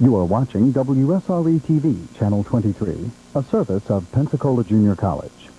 You are watching WSRE TV, Channel 23, a service of Pensacola Junior College.